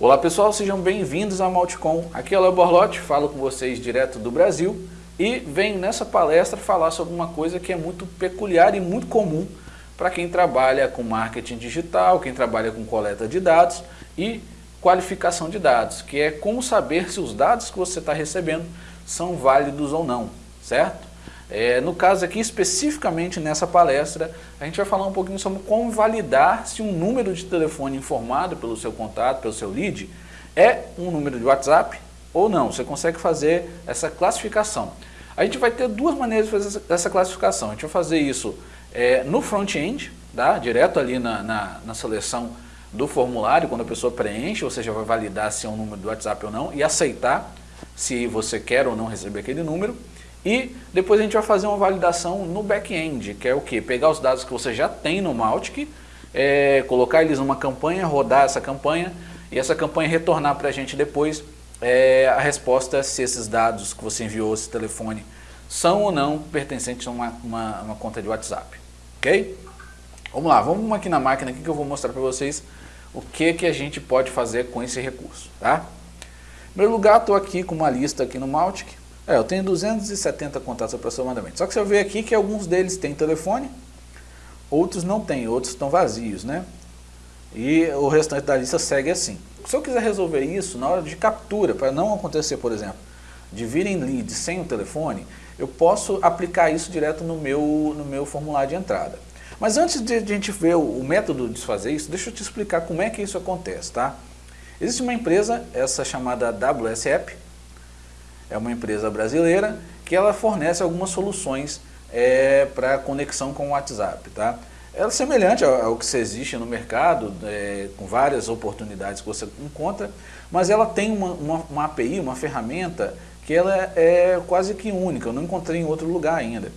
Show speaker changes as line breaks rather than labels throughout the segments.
Olá pessoal, sejam bem-vindos à Malticom. Aqui é o Léo Borlotti, falo com vocês direto do Brasil e venho nessa palestra falar sobre uma coisa que é muito peculiar e muito comum para quem trabalha com marketing digital, quem trabalha com coleta de dados e qualificação de dados, que é como saber se os dados que você está recebendo são válidos ou não, certo? É, no caso aqui, especificamente nessa palestra, a gente vai falar um pouquinho sobre como validar se um número de telefone informado pelo seu contato, pelo seu lead, é um número de WhatsApp ou não. Você consegue fazer essa classificação. A gente vai ter duas maneiras de fazer essa classificação. A gente vai fazer isso é, no front-end, tá? direto ali na, na, na seleção do formulário, quando a pessoa preenche, você já vai validar se é um número do WhatsApp ou não e aceitar se você quer ou não receber aquele número. E depois a gente vai fazer uma validação no back-end, que é o que? Pegar os dados que você já tem no Mautic, é, colocar eles numa campanha, rodar essa campanha e essa campanha retornar para a gente depois é, a resposta se esses dados que você enviou, esse telefone, são ou não pertencentes a uma, uma, uma conta de WhatsApp. Ok? Vamos lá, vamos aqui na máquina aqui que eu vou mostrar para vocês o que, que a gente pode fazer com esse recurso. Tá? Em primeiro lugar, estou aqui com uma lista aqui no Mautic. É, eu tenho 270 contatos aproximadamente. Só que você vê aqui que alguns deles têm telefone, outros não têm, outros estão vazios, né? E o restante da lista segue assim. Se eu quiser resolver isso na hora de captura, para não acontecer, por exemplo, de virem leads sem o telefone, eu posso aplicar isso direto no meu, no meu formulário de entrada. Mas antes de a gente ver o, método de fazer isso, deixa eu te explicar como é que isso acontece, tá? Existe uma empresa, essa chamada WSApp, é uma empresa brasileira que ela fornece algumas soluções é, para conexão com o WhatsApp. Tá? Ela é semelhante ao, que existe no mercado, é, com várias oportunidades que você encontra, mas ela tem uma, uma, uma API, uma ferramenta que ela é, é, quase que única, eu não encontrei em outro lugar ainda.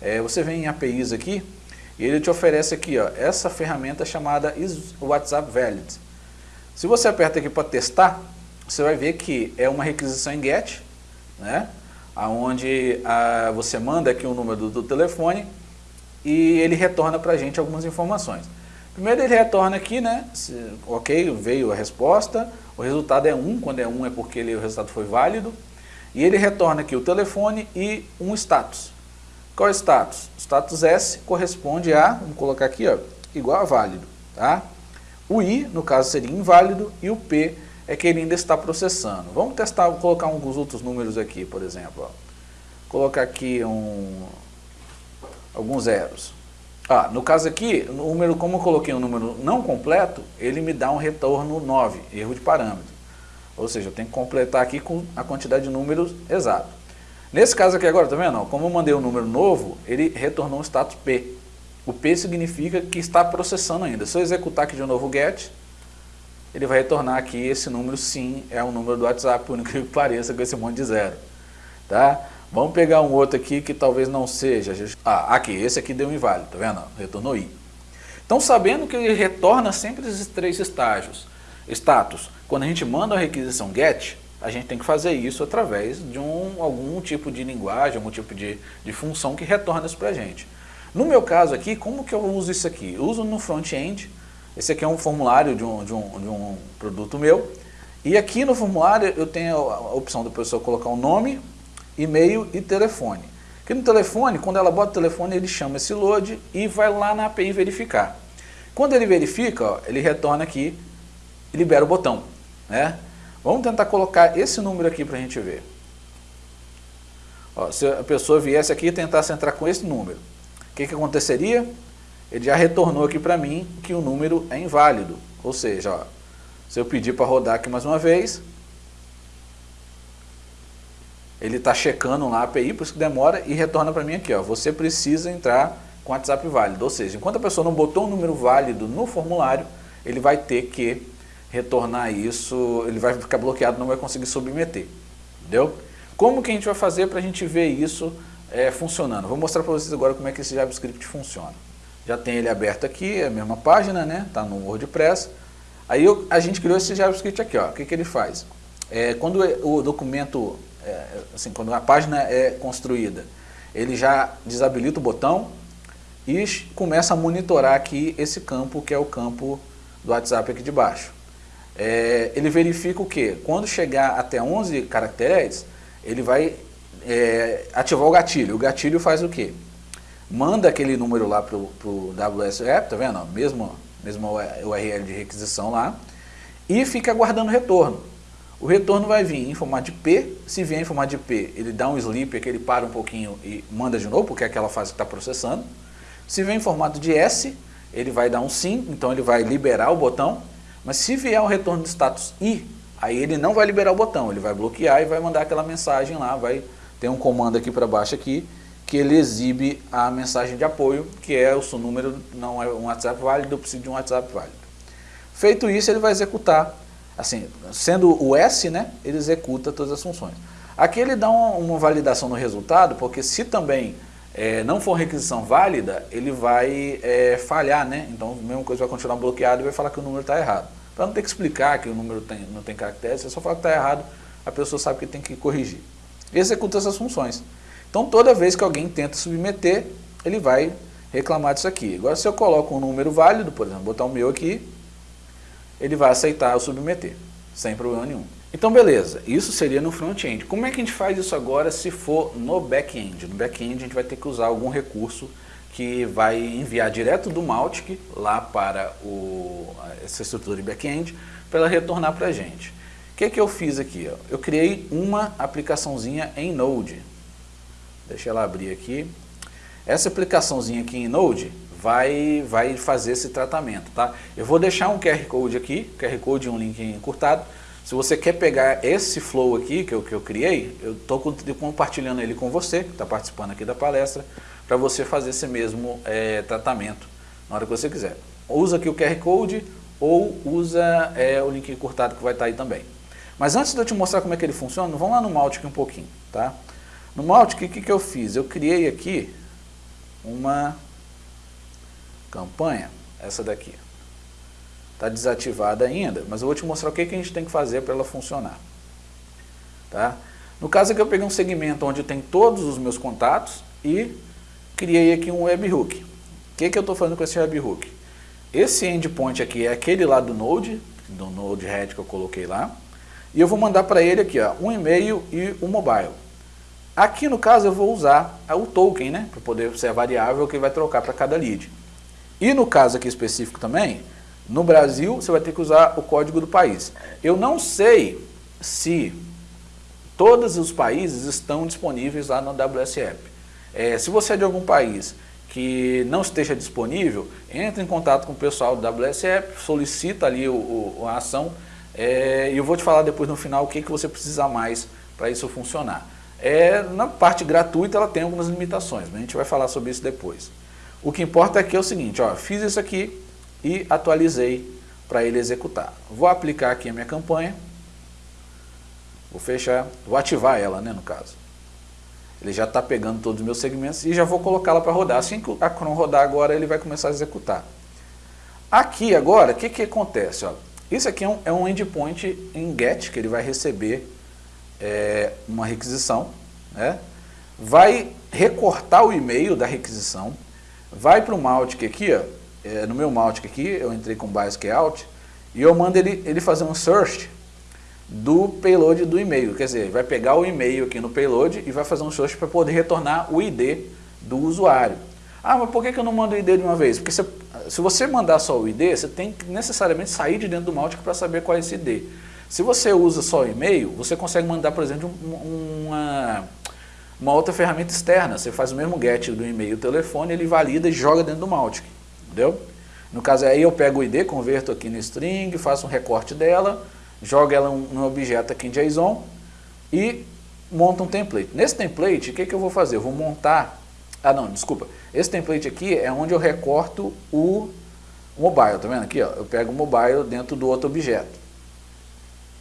É, você vem em APIs aqui e ele te oferece aqui ó, essa ferramenta chamada WhatsApp Valid. Se você aperta aqui para testar, você vai ver que é uma requisição em GET, né? onde a, você manda aqui o número do, do telefone e ele retorna para a gente algumas informações. Primeiro ele retorna aqui, né? Se, ok, veio a resposta, o resultado é 1, quando é 1 é porque ele, o resultado foi válido. E ele retorna aqui o telefone e um status. Qual é o status? O status S corresponde a, vamos colocar aqui, ó, igual a válido. Tá? O I, no caso, seria inválido e o P é que ele ainda está processando. Vamos testar, colocar alguns outros números aqui, por exemplo. Ó. Colocar aqui um, alguns zeros. Ah, no caso aqui, o número, como eu coloquei um número não completo, ele me dá um retorno 9, erro de parâmetro. Ou seja, eu tenho que completar aqui com a quantidade de números exato. Nesse caso aqui agora, tá vendo? Como eu mandei um número novo, ele retornou um status P. O P significa que está processando ainda. Se eu executar aqui de novo o get, ele vai retornar aqui esse número sim, é um número do WhatsApp, por incrível que pareça, com esse monte de zero. Tá? Vamos pegar um outro aqui que talvez não seja. Ah, aqui, esse aqui deu um inválido, tá vendo? Retornou I. Então, sabendo que ele retorna sempre esses três estágios, status, quando a gente manda a requisição GET, a gente tem que fazer isso através de um, algum tipo de linguagem, algum tipo de, de função que retorna isso para a gente. No meu caso aqui, como que eu uso isso aqui? Eu uso no front-end, esse aqui é um formulário de um, de um, de um produto meu. E aqui no formulário eu tenho a opção da pessoa colocar o um nome, e-mail e telefone. Aqui no telefone, quando ela bota o telefone, ele chama esse load e vai lá na API verificar. Quando ele verifica, ó, ele retorna aqui e libera o botão. Né? Vamos tentar colocar esse número aqui para a gente ver. Ó, se a pessoa viesse aqui e tentasse entrar com esse número, o que, que aconteceria? Ele já retornou aqui para mim que o número é inválido. Ou seja, ó, se eu pedir para rodar aqui mais uma vez, ele está checando lá a API, por isso que demora, e retorna para mim aqui, ó, você precisa entrar com WhatsApp válido. Ou seja, enquanto a pessoa não botou um número válido no formulário, ele vai ter que retornar isso, ele vai ficar bloqueado, não vai conseguir submeter. Entendeu? Como que a gente vai fazer para a gente ver isso é, funcionando? Vou mostrar para vocês agora como é que esse JavaScript funciona. Já tem ele aberto aqui, é a mesma página, né? Está no WordPress. Aí eu, a gente criou esse JavaScript aqui, ó. O que, que ele faz? É, quando o documento, é, assim, quando a página é construída, ele já desabilita o botão e começa a monitorar aqui esse campo, que é o campo do WhatsApp aqui de baixo. é, ele verifica o que? Quando chegar até 11 caracteres, ele vai é, ativar o gatilho. O gatilho faz o quê? Manda aquele número lá para o WSApp, tá vendo? Mesmo, mesmo URL de requisição lá, e fica aguardando retorno. O retorno vai vir em formato de P, se vier em formato de P, ele dá um sleep, que ele para um pouquinho e manda de novo, porque é aquela fase que está processando. Se vier em formato de S, ele vai dar um sim, então ele vai liberar o botão, mas se vier o retorno de status I, aí ele não vai liberar o botão, ele vai bloquear e vai mandar aquela mensagem lá, vai ter um comando aqui para baixo aqui, que ele exibe a mensagem de apoio, que é o seu número, não é um WhatsApp válido, eu preciso de um WhatsApp válido. Feito isso, ele vai executar assim, sendo o S, né, ele executa todas as funções. Aqui ele dá uma, uma validação no resultado, porque se também é, não for requisição válida, ele vai é, falhar, né? Então, a mesma coisa vai continuar bloqueado e vai falar que o número está errado. Para não ter que explicar que o número tem, não tem caracteres, você só fala que está errado, a pessoa sabe que tem que corrigir. Executa essas funções. Então, toda vez que alguém tenta submeter, ele vai reclamar disso aqui. Agora, se eu coloco um número válido, por exemplo, botar o meu aqui, ele vai aceitar o submeter, sem problema nenhum. Então beleza, isso seria no front-end. Como é que a gente faz isso agora se for no back-end? No back-end a gente vai ter que usar algum recurso que vai enviar direto do Mautic lá para o, essa estrutura de back-end para ela retornar para a gente. O que, que eu fiz aqui? Eu criei uma aplicaçãozinha em Node. Deixa ela abrir aqui. Essa aplicaçãozinha aqui em Node, vai, vai fazer esse tratamento, tá? Eu vou deixar um QR Code aqui, QR Code e um link encurtado. Se você quer pegar esse flow aqui que eu, que eu criei, eu estou compartilhando ele com você, que está participando aqui da palestra, para você fazer esse mesmo é, tratamento na hora que você quiser. Usa aqui o QR Code ou usa é, o link encurtado que vai estar tá aí também. Mas antes de eu te mostrar como é que ele funciona, vamos lá no Mautic um pouquinho, tá? No Mautic, o que, que eu fiz? Eu criei aqui uma campanha, essa daqui. Está desativada ainda, mas eu vou te mostrar o que, que a gente tem que fazer para ela funcionar. Tá? No caso aqui eu peguei um segmento onde tem todos os meus contatos e criei aqui um webhook. O que, que eu estou fazendo com esse webhook? Esse endpoint aqui é aquele lá do Node, do Node-RED que eu coloquei lá, e eu vou mandar para ele aqui ó, um e-mail e um mobile. Aqui no caso eu vou usar o token, né, para poder ser a variável que vai trocar para cada lead. E no caso aqui específico também, no Brasil você vai ter que usar o código do país. Eu não sei se todos os países estão disponíveis lá no WSApp. É, se você é de algum país que não esteja disponível, entre em contato com o pessoal do WSApp, solicita ali o, o a ação é, e eu vou te falar depois no final o que, que você precisa mais para isso funcionar. É, na parte gratuita ela tem algumas limitações, mas a gente vai falar sobre isso depois. O que importa que é o seguinte, ó, fiz isso aqui e atualizei para ele executar. Vou aplicar aqui a minha campanha, vou fechar, vou ativar ela, né, no caso. Ele já está pegando todos os meus segmentos e já vou colocá-la para rodar. Assim que a Chrome rodar agora, ele vai começar a executar. Aqui agora, o que, que acontece? Ó? Isso aqui é um, é um endpoint em GET, que ele vai receber é, uma requisição, né? vai recortar o e-mail da requisição, Vai para o Mautic aqui, ó, é, no meu Mautic aqui, eu entrei com Basic Out, e eu mando ele, ele fazer um search do payload do e-mail. Quer dizer, vai pegar o e-mail aqui no payload e vai fazer um search para poder retornar o ID do usuário. Ah, mas por que, que eu não mando o ID de uma vez? Porque se, se você mandar só o ID, você tem que necessariamente sair de dentro do Mautic para saber qual é esse ID. Se você usa só e-mail, você consegue mandar, por exemplo, um, uma uma outra ferramenta externa, você faz o mesmo get do e-mail, telefone, ele valida e joga dentro do Mautic, entendeu? No caso aí eu pego o ID, converto aqui no string, faço um recorte dela, jogo ela no objeto aqui em JSON e monto um template. Nesse template, o que, que eu vou fazer? Eu vou montar, ah não, desculpa, esse template aqui é onde eu recorto o mobile, tá vendo aqui? Ó, eu pego o mobile dentro do outro objeto.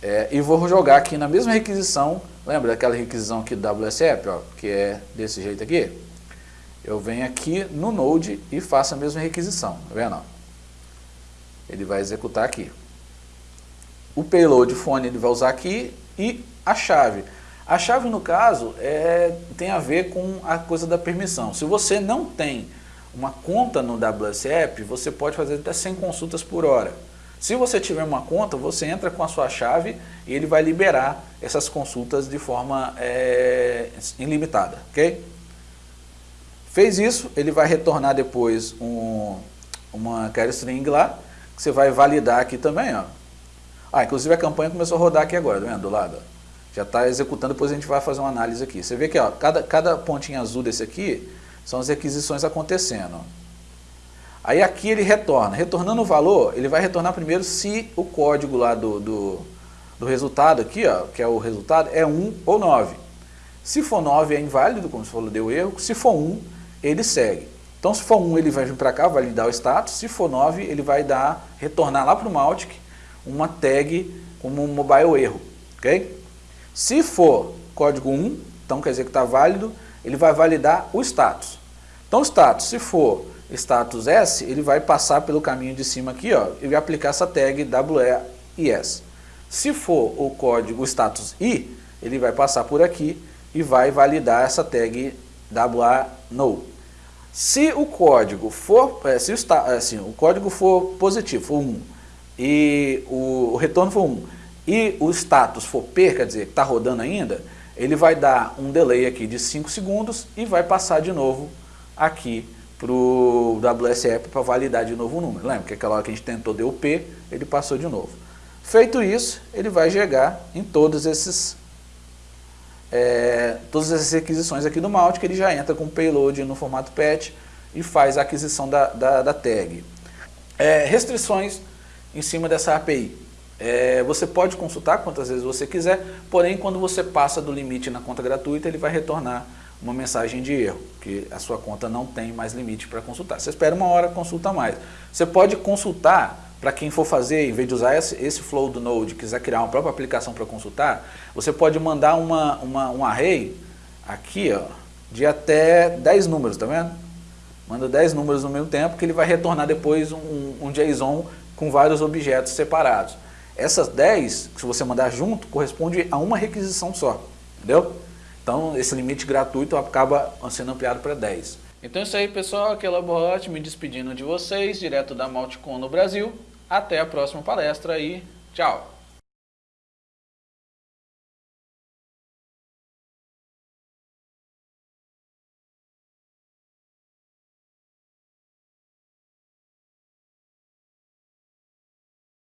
É, e vou jogar aqui na mesma requisição, lembra daquela requisição aqui do WSApp, ó, que é desse jeito aqui? Eu venho aqui no Node e faço a mesma requisição, tá vendo? Ele vai executar aqui. O payload phone ele vai usar aqui e a chave. A chave, no caso, é, tem a ver com a coisa da permissão. Se você não tem uma conta no WSApp, você pode fazer até 100 consultas por hora. Se você tiver uma conta, você entra com a sua chave e ele vai liberar essas consultas de forma é, ilimitada, ok? Fez isso, ele vai retornar depois um, uma query string lá, que você vai validar aqui também, ó. Ah, inclusive a campanha começou a rodar aqui agora, tá vendo? Do lado, ó. Já está executando, depois a gente vai fazer uma análise aqui. Você vê que ó, cada, cada pontinho azul desse aqui são as requisições acontecendo. Aí aqui ele retorna. Retornando o valor, ele vai retornar primeiro se o código lá do, do, do resultado aqui, ó, que é o resultado, é 1 ou 9. Se for 9 é inválido, como você falou, deu erro. Se for 1, ele segue. Então se for 1 ele vai vir para cá, vai lhe dar o status. Se for 9, ele vai dar, retornar lá para o Mautic uma tag como um mobile erro. ok? Se for código 1, então quer dizer que está válido, ele vai validar o status. Então o status, se for status S, ele vai passar pelo caminho de cima aqui ó, e vai aplicar essa tag WEIS. Se for o código status I, ele vai passar por aqui e vai validar essa tag WA Se o código for, é, se o, assim, o código for positivo, for 1, e o, o retorno for 1, e o status for P, quer dizer, que está rodando ainda, ele vai dar um delay aqui de 5 segundos e vai passar de novo aqui para o WSF para validar de novo o número. Lembra que aquela hora que a gente tentou deu P, ele passou de novo. Feito isso, ele vai chegar em todos esses, é, todas essas requisições aqui do Malt, que ele já entra com o payload no formato patch e faz a aquisição da, da, da tag. É, restrições em cima dessa API. É, você pode consultar quantas vezes você quiser, porém quando você passa do limite na conta gratuita, ele vai retornar uma mensagem de erro, que a sua conta não tem mais limite para consultar. Você espera uma hora, consulta mais. Você pode consultar, para quem for fazer, em vez de usar esse, esse flow do Node, quiser criar uma própria aplicação para consultar, você pode mandar uma, uma, um array aqui, ó, de até 10 números, tá vendo? Manda 10 números no mesmo tempo, que ele vai retornar depois um, um JSON com vários objetos separados. Essas 10, se você mandar junto, corresponde a uma requisição só, entendeu? Então, esse limite gratuito acaba sendo ampliado para 10. Então é isso aí, pessoal. Aqui é o me despedindo de vocês, direto da Malticon no Brasil. Até a próxima palestra e tchau!